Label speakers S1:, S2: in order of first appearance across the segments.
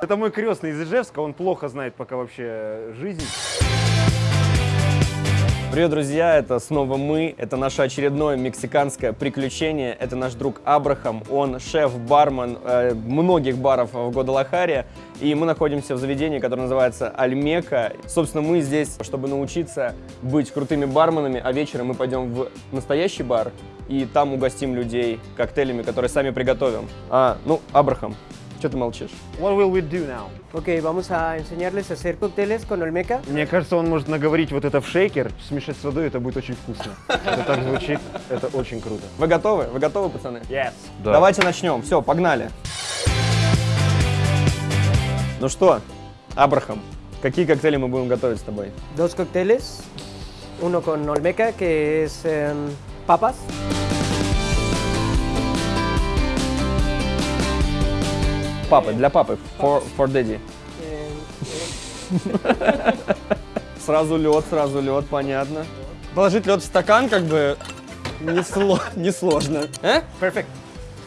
S1: Это мой крестный из Ижевска, он плохо знает пока вообще жизнь.
S2: Привет, друзья! Это снова мы. Это наше очередное мексиканское приключение. Это наш друг Абрахам. Он шеф-бармен э, многих баров в Гвадалахаре. И мы находимся в заведении, которое называется Альмека. Собственно, мы здесь, чтобы научиться быть крутыми барменами, а вечером мы пойдем в настоящий бар и там угостим людей коктейлями, которые сами приготовим. А, ну, Абрахам, что ты молчишь?
S1: What will we do now?
S3: Ok, vamos a enseñarles a hacer cócteles con Olmeca.
S1: Мне кажется, он может наговорить вот это в шейкер, смешать с водой, это будет очень вкусно. Это так звучит, это очень круто.
S2: Вы готовы? Вы готовы, пацаны?
S1: Yes.
S2: Давайте начнем. Все, погнали. Ну что, Абрахам, какие коктейли мы будем готовить с тобой?
S3: Dos cócteles. Uno con Olmeca, que es em, papas.
S2: Папы, для папы, for, for daddy. Сразу лед, сразу лед, понятно. Положить лед в стакан как бы несло- несложно. Э?
S3: perfect.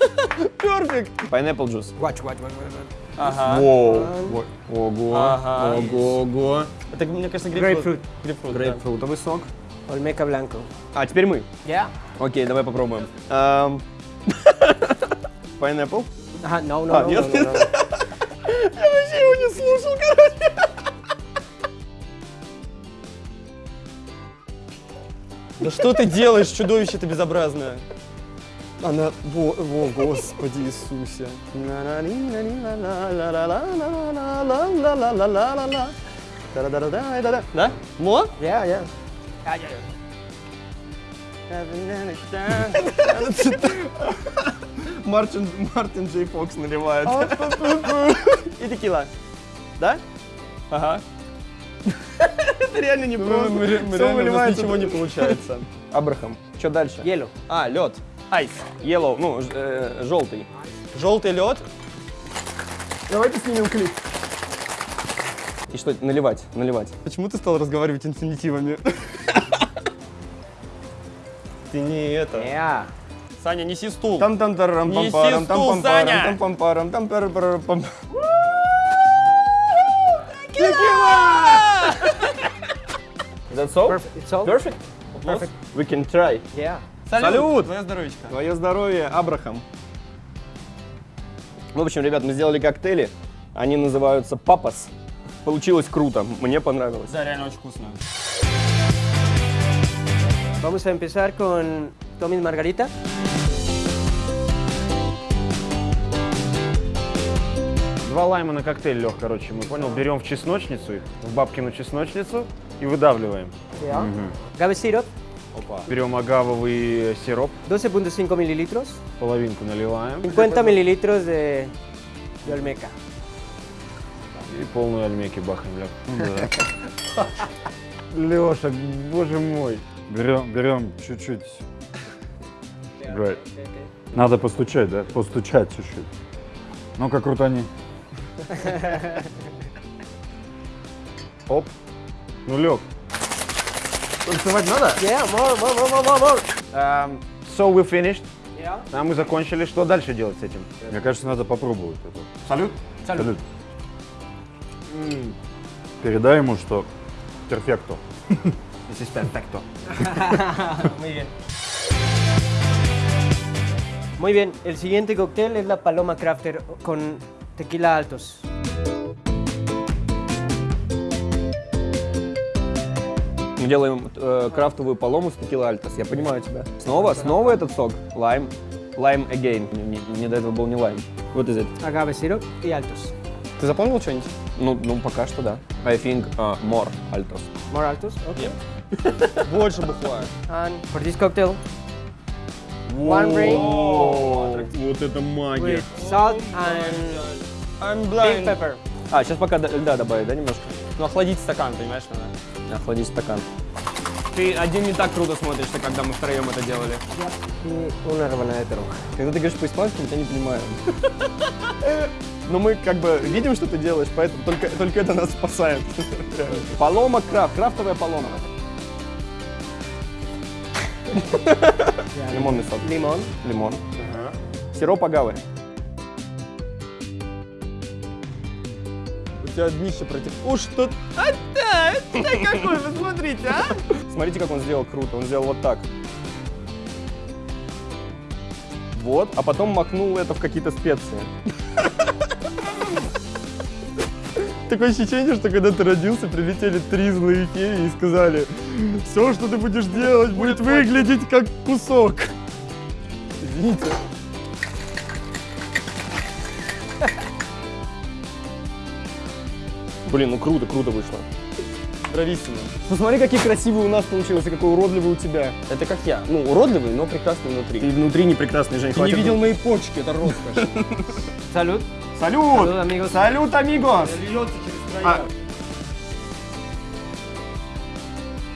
S2: Perfect. Pineapple juice.
S3: Watch, watch, watch, watch. watch.
S2: Ага.
S1: Воу.
S2: Ого. Ага. Ого, ого. Это, мне кажется, грейпфрут.
S3: Grapefruit.
S2: Грейпфрут, да.
S1: Грейпфрутовый сок.
S3: Olmeca blanco.
S2: А, теперь мы.
S3: Yeah.
S2: Окей, давай попробуем. Эм, Pineapple.
S3: Ajá, no, no,
S2: Ah,
S3: no,
S2: ¿Dios?
S3: no, no, no.
S2: Я вообще его не слушал, короче. Да что ты делаешь, чудовище ты безобразное? Она... Во, во, Господи Иисусе. Да? Мо?
S3: Yeah, yeah.
S2: Мартин, Мартин Джей Фокс наливает. И текила. Да? Ага. Это реально не просто.
S1: мы ре- мы
S2: Всё
S1: реально, у нас
S2: выливается,
S1: ничего
S2: не получается. Абрахам, что дальше?
S3: Hielo.
S2: А, лед. Айс. Yellow, ну, ж- э, желтый. Желтый лед. Давайте снимем клип. И что, наливать, наливать. Почему ты стал разговаривать инфинитивами? Ты не это.
S3: Yeah.
S2: Саня, неси стул.
S1: там там тарам пам
S2: Неси
S1: парам
S2: стул,
S1: там пам
S2: Саня!
S1: парам там пам парам там пар пар пам
S2: That's all?
S3: Perfect. It's all
S2: Perfect?
S3: Perfect.
S2: We can try.
S3: Yeah.
S2: Салют!
S4: Твое здоровечко.
S2: Твое здоровье, Абрахам. В общем, ребят, мы сделали коктейли. Они называются папас. Получилось круто, мне понравилось.
S4: Да, реально очень вкусно.
S3: Vamos a empezar con Tommy's Margarita.
S1: Два лайма на коктейль, Лех, короче, мы понял. Берем в чесночницу их, в бабкину чесночницу и выдавливаем.
S3: Yeah. Agave syrup.
S1: Берем агавовый сироп,
S3: 12.5 mililitros.
S1: половинку наливаем
S3: 50 mililitros de, de Olmeca.
S1: и полную альмеки бахаем, Лех. Леша, боже мой.
S5: Берем, берем чуть-чуть. Надо постучать, да? Постучать чуть-чуть. Ну-ка, крутани.
S1: Оп. Ну, Лег. Танцевать надо?
S3: Yeah, more, more, more, more, more.
S1: Um, so we finished.
S3: Yeah.
S1: А мы закончили. Что дальше делать с этим?
S5: Мне кажется, надо попробовать это.
S1: Салют.
S5: Салют. Передай ему, что перфекто.
S1: This is perfecto.
S3: Muy bien. Muy bien, el siguiente cóctel es la Paloma Crafter con tequila altos.
S2: Мы делаем э, крафтовую полому с текила альтас. Я понимаю тебя. Снова, снова этот сок. Лайм. Лайм again. Мне, мне до этого был не лайм. Вот из этого.
S3: Agave syrup y altos.
S2: Ты запомнил что-нибудь? Ну, ну, пока что да. I think uh, more altos.
S3: More altos, okay.
S2: Больше бухла.
S3: And for this cocktail, one ring
S2: Вот это магия.
S3: with salt and
S2: I'm
S3: big pepper.
S2: А, сейчас пока до- льда добавить, да, немножко?
S4: Ну, охладить стакан, понимаешь, надо.
S2: Охладить стакан.
S4: Ты один не так круто смотришься, когда мы втроем это делали.
S3: Y una rebanada de.
S2: Когда ты говоришь по-испански, мы тебя не понимаем. Но мы как бы видим, что ты делаешь, поэтому только, только это нас спасает. Реально. Полома крафт, крафтовая полома. Лимонный сок.
S3: Limón.
S2: Лимон. Сироп агавы.
S4: У тебя днище против... Уж что... А, да, это какой, вы смотрите, а?
S2: Смотрите, как он сделал круто. Он сделал вот так. Вот, а потом макнул это в какие-то специи. Такое ощущение, что когда ты родился, прилетели три злые феи и сказали, все, что ты будешь делать, будет выглядеть как кусок. Извините. Блин, ну круто, круто вышло. Брависсимо. Посмотри, какие красивые у нас получилось, и какой уродливый у тебя.
S4: Это как я. Ну, уродливый, но прекрасный внутри.
S2: Ты внутри не прекрасный, Жень,
S4: Ты не видел мои почки, это роскошь.
S3: Салют.
S2: Салют!
S3: Салют, амигос.
S2: Салют, амигос! А.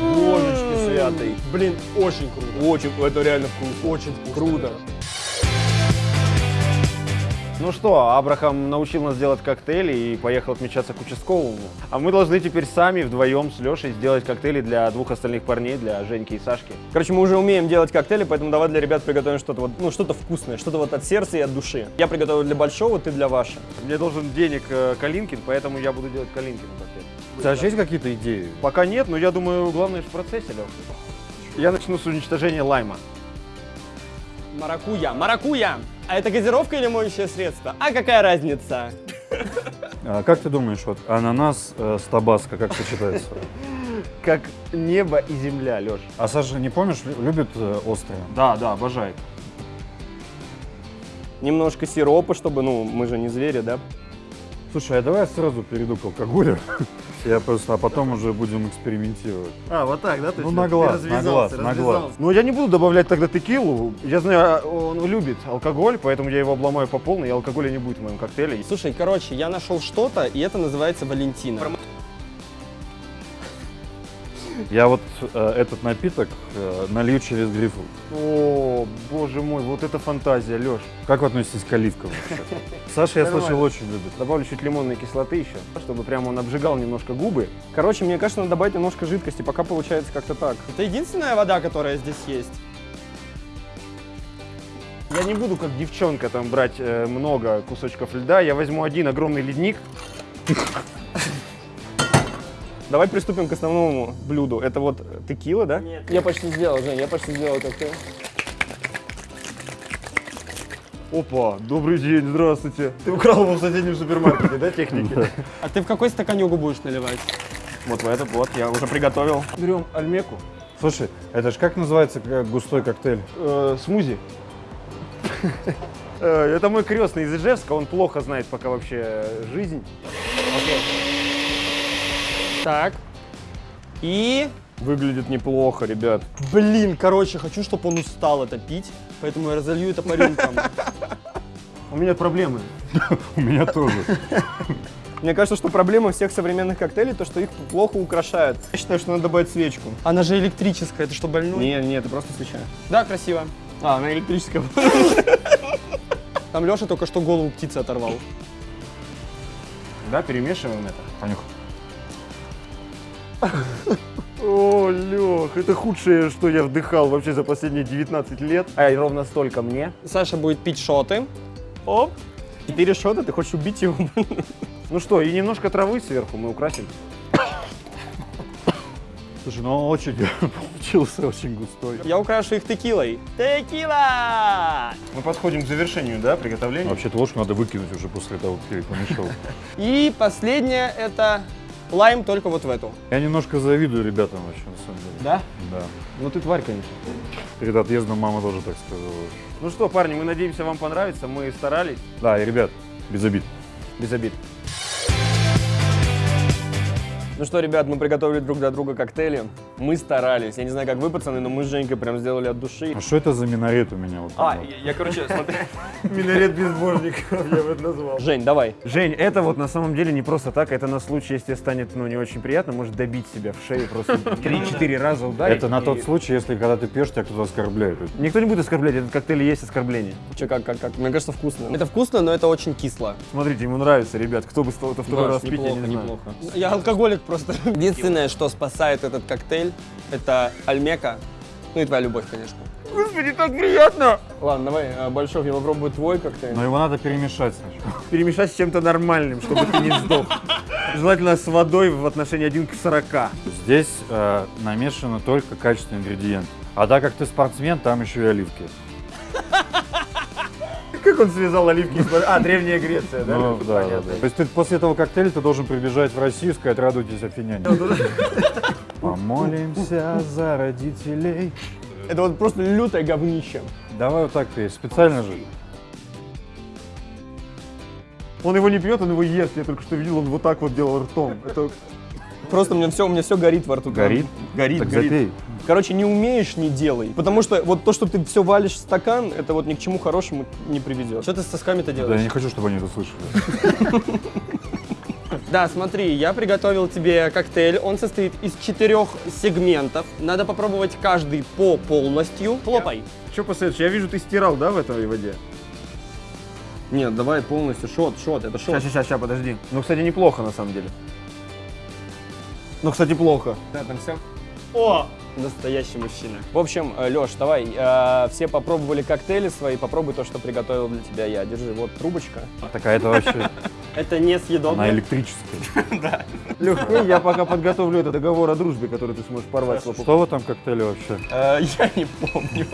S2: Божечки святый.
S4: Блин, очень круто.
S2: Очень, это реально вкусно.
S4: Очень вкусно.
S2: Круто.
S1: Ну что, Абрахам научил нас делать коктейли и поехал отмечаться к участковому. А мы должны теперь сами вдвоем с Лешей сделать коктейли для двух остальных парней, для Женьки и Сашки.
S2: Короче, мы уже умеем делать коктейли, поэтому давай для ребят приготовим что-то вот, ну, что-то вкусное, что-то вот от сердца и от души. Я приготовил для большого, ты для Ваши.
S1: Мне должен денег э, Калинкин, поэтому я буду делать Калинкин коктейль.
S5: У тебя же есть какие-то идеи?
S1: Пока нет, но я думаю, главное в процессе, Леша. Я начну с уничтожения лайма.
S4: Маракуя, маракуя! А это газировка или моющее средство? А какая разница?
S5: А как ты думаешь, вот ананас э, с табаско как сочетается?
S1: Как небо и земля, Леш.
S5: А Саша, не помнишь, лю- любит э, острое?
S1: Да, да, обожает.
S2: Немножко сиропа, чтобы, ну, мы же не звери, да?
S5: Слушай, а давай я сразу перейду к алкоголю. Я просто, а потом уже будем экспериментировать.
S1: А, вот так, да?
S5: Ну, на глаз, на глаз, на глаз.
S1: Ну, я не буду добавлять тогда текилу. Я знаю, он любит алкоголь, поэтому я его обломаю по полной, и алкоголя не будет в моем коктейле.
S4: Слушай, короче, я нашел что-то, и это называется Валентина.
S5: Я вот э, этот напиток э, налью через грейпфрут.
S1: О, боже мой, вот это фантазия, Леш.
S5: Как вы относитесь к оливкам вообще? Саша, я слышал, очень любит.
S1: Добавлю чуть лимонной кислоты еще, чтобы прямо он обжигал немножко губы.
S2: Короче, мне кажется, надо добавить немножко жидкости, пока получается как-то так.
S4: Это единственная вода, которая здесь есть.
S1: Я не буду, как девчонка, там брать э, много кусочков льда. Я возьму один огромный ледник.
S2: Давай приступим к основному блюду. Это вот текила, да?
S4: Я почти сделал, Жень, я почти сделал коктейль.
S1: Опа, добрый день, здравствуйте. Ты украл его в соседнем супермаркете, да, техники?
S4: А ты в какой стаканюгу будешь наливать?
S2: Вот в этот вот, я уже приготовил.
S1: Берем альмеку,
S5: Слушай, это же как называется э, густой коктейль?
S1: э, смузи. Э, Это мой крестный из Ижевска, он плохо знает пока вообще жизнь.
S4: Так. И...
S2: Выглядит неплохо, ребят.
S4: Блин, короче, хочу, чтобы он устал это пить, поэтому я разолью это по рюмкам.
S1: У меня проблемы.
S5: У меня тоже.
S2: Мне кажется, что проблема всех современных коктейлей, то, что их плохо украшают. Я считаю, что надо добавить свечку.
S4: Она же электрическая, это что, больной?
S2: Не, не, это просто свеча.
S4: Да, красиво.
S2: А, она электрическая.
S4: Там Леша только что голову птицы оторвал.
S1: Да, перемешиваем это.
S5: Понюхай.
S1: О, Лех, это худшее, что я вдыхал вообще за последние 19 лет. А ровно столько мне.
S4: Саша будет пить шоты.
S2: Оп. Четыре шота, ты хочешь убить его?
S1: Ну что, и немножко травы сверху мы украсим.
S5: Слушай, ну он очень получился очень густой.
S4: Я украшу их текилой. Текила!
S1: Мы подходим к завершению, да, приготовления?
S5: Вообще-то ложку надо выкинуть уже после того, как ты ее помешал.
S4: И последнее это лайм только вот в эту.
S5: Я немножко завидую ребятам вообще, на самом деле.
S1: Да?
S5: Да.
S1: Ну ты тварь, конечно.
S5: Перед отъездом мама тоже так сказала.
S1: Ну что, парни, мы надеемся, вам понравится. Мы старались.
S5: Да, и ребят, без обид.
S1: Без обид.
S2: Ну что, ребят, мы приготовили друг для друга коктейли. Мы старались. Я не знаю, как вы, пацаны, но мы с Женькой прям сделали от души.
S5: А что это за минарет у меня? Вот
S2: А, я, я, короче, смотри.
S1: Минарет безбожников, я бы это назвал.
S2: Жень, давай.
S1: Жень, это вот на самом деле не просто так, это на случай, если станет ну, не очень приятно, может добить себя в шею просто 3-4 раза ударить.
S5: Это на тот случай, если когда ты пьешь, тебя кто-то оскорбляет.
S1: Никто не будет оскорблять, этот коктейль есть оскорбление.
S2: Че, как, как, как? Мне кажется, вкусно.
S4: Это вкусно, но это очень кисло.
S1: Смотрите, ему нравится, ребят, кто бы стал это второй раз пить, я не знаю.
S4: Я алкоголик просто. Единственное, что спасает этот коктейль, это альмека
S2: Ну и твоя любовь, конечно.
S1: Господи, так приятно!
S2: Ладно, давай, э, Большов, я попробую твой коктейль.
S5: Но его надо перемешать сначала.
S1: Перемешать с чем-то нормальным, чтобы ты не сдох. Желательно с водой в отношении 1 к 40.
S5: Здесь э, намешаны только качественные ингредиенты. А так как ты спортсмен, там еще и оливки.
S1: Как он связал оливки? А, Древняя Греция, да?
S5: Ну, да, да, да. То есть ты после этого коктейля ты должен прибежать в Россию и сказать, радуйтесь, афиняне. Помолимся за родителей.
S2: Это вот просто лютое говнище.
S5: Давай вот так ты, специально же.
S1: Он его не пьет, он его ест. Я только что видел, он вот так вот делал ртом. Это
S2: Просто у меня все, у меня все горит во рту.
S5: Горит?
S2: Горит,
S5: Так
S2: горит.
S5: запей.
S2: Короче, не умеешь, не делай. Потому что вот то, что ты все валишь в стакан, это вот ни к чему хорошему не приведет.
S4: Что ты с сосками-то
S5: Да, я
S4: делаешь?
S5: не хочу, чтобы они это слышали.
S4: Да, смотри, я приготовил тебе коктейль. Он состоит из четырех сегментов. Надо попробовать каждый по полностью. Хлопай.
S1: Что посоветуешь? Я вижу, ты стирал, да, в этой воде?
S2: Нет, давай полностью. Шот, шот, это шот.
S1: Сейчас, сейчас, сейчас, подожди. Ну, кстати, неплохо на самом деле. Ну, кстати, плохо.
S2: Да, там все.
S4: О! Настоящий мужчина.
S2: В общем, Леш, давай, э, все попробовали коктейли свои, попробуй то, что приготовил для тебя я. Держи, вот трубочка.
S5: Такая это вообще,
S4: Это не
S5: она
S4: съедобно.
S5: электрическая.
S1: Лех, я пока подготовлю этот договор о дружбе, который ты сможешь порвать.
S5: Что в этом коктейле вообще?
S2: Э, я не помню.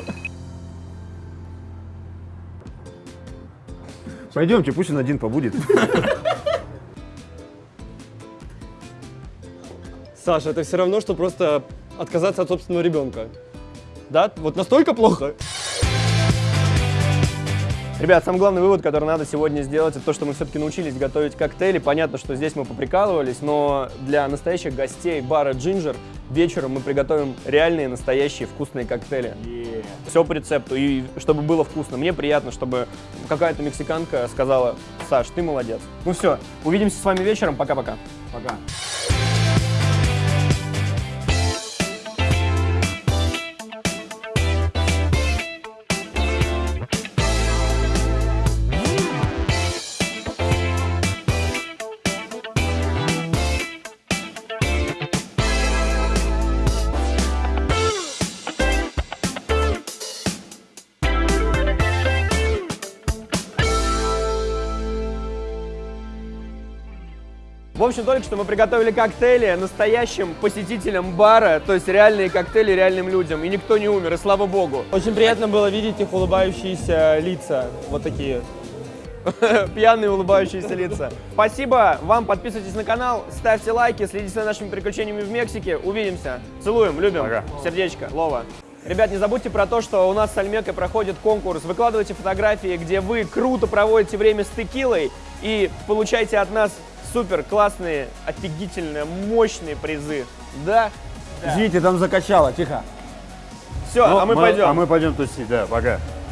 S1: Пойдемте, пусть он один побудет.
S4: Саша, это все равно, что просто отказаться от собственного ребенка. Да? Вот настолько плохо?
S2: Ребят, самый главный вывод, который надо сегодня сделать, это то, что мы все-таки научились готовить коктейли. Понятно, что здесь мы поприкалывались, но для настоящих гостей бара Ginger вечером мы приготовим реальные, настоящие вкусные коктейли. Все по рецепту, и чтобы было вкусно. Мне приятно, чтобы какая-то мексиканка сказала, Саш, ты молодец. Ну все, увидимся с вами вечером, пока-пока.
S1: Пока.
S2: В общем, только что мы приготовили коктейли настоящим посетителям бара, то есть реальные коктейли реальным людям, и никто не умер, и слава богу.
S4: Очень приятно было видеть их улыбающиеся лица. Вот такие.
S2: Пьяные улыбающиеся лица. Спасибо вам, подписывайтесь на канал, ставьте лайки, следите за нашими приключениями в Мексике. Увидимся. Целуем, любим.
S5: Пока.
S2: Сердечко, Лова. Ребят, не забудьте про то, что у нас с Альмекой проходит конкурс. Выкладывайте фотографии, где вы круто проводите время с текилой и получайте от нас супер классные, офигительные, мощные призы. Да?
S1: Извините, там закачало, тихо.
S2: Все, а мы пойдем.
S5: А мы пойдем тусить, да, пока.